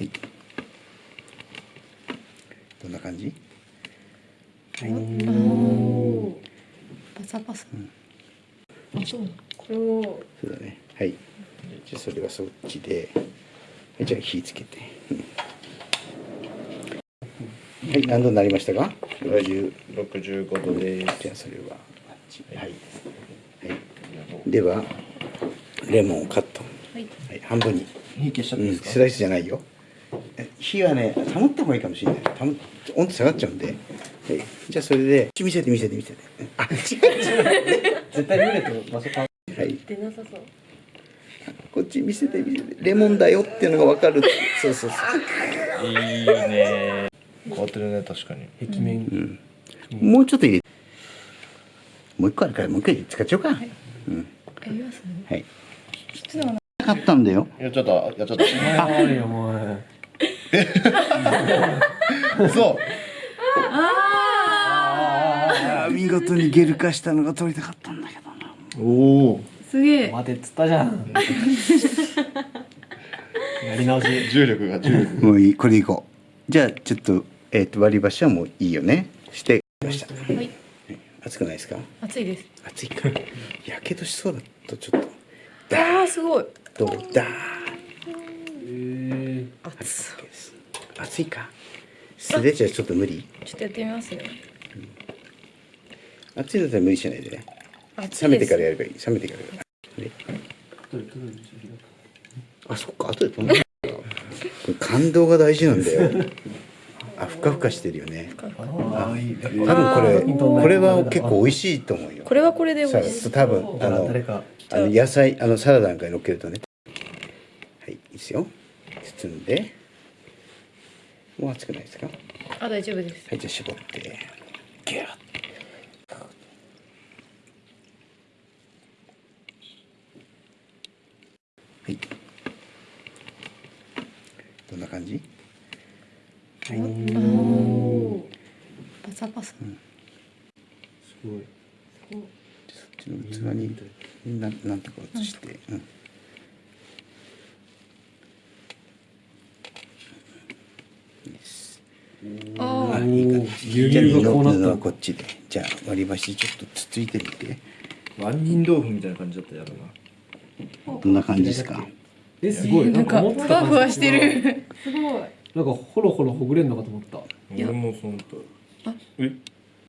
はい。どんな感じ？はい。おパサパサ、あそう。これをそうだね。はい。じゃあそれはそっちで。はいじゃあ火つけて、うん。はい何度になりましたか？60 65度です。じゃあそれはあっち。はい、はい、ではレモンをカット。はい。はい半分に。火消しちゃっていいうん、ですか、スライスじゃないよ。え火はね保った方がいいかもしれない。保温度下がっちゃうんで、はい、じゃあそれで見せて見せて見せて。あ違う。違う絶対見れて場所変わはい。出なさそう。こっち見せて見せて。レモンだよっていうのが分かる。そうそうそう。いいね。変わってるね確かに。壁面、うん。もうちょっと入れ。もう一個あるからもう一回使っちゃおうか、うん。やりますはい。ちょっと買ったんだよ。いやちょっとやっちゃったあるよもう そう。あー。見事にゲル化したのが取りたかったんだけどな。おおすげえ。待てっつったじゃん。やり直し。重力が重力もういいこれでいこう。じゃあちょっと,、えー、と割り箸はもういいよね。して。ましたはい。熱くないですか？熱いです。熱いかやけどしそうだとちょっと。あーすごい。どう？だえ熱熱いか。素手じゃちょっと無理？ちょっとやってみますよ。熱いんだったら無理しないでね。熱冷めてからやるればいい。冷めてからやればいい。ねあそっか。後で飛んだ。これ感動が大事なんだよ。あふかふかしてるよね。ああいい多分これこれは結構美味しいと思うよ。これはこれで美さ味しい。多分あのあの野菜あのサラダなんかに乗っけるとね。はいいいですよ包んで。もう熱くないですか？はあ大丈夫です。いじゃあ絞って。ギュッはい。どんな感じ？おおパサパサ。すごい。そっちの器にななんとか移して、うんいいですあいい感じ牛じゃあ乳がこうなったこっちで。じゃあ割り箸ちょっとつついてみて。万人豆腐みたいな感じだったやるな。どんな感じですか？えすごい。なんかふわふわしてる。すごい。なんかホロホロほぐれんのかと思った。俺もそのとえ？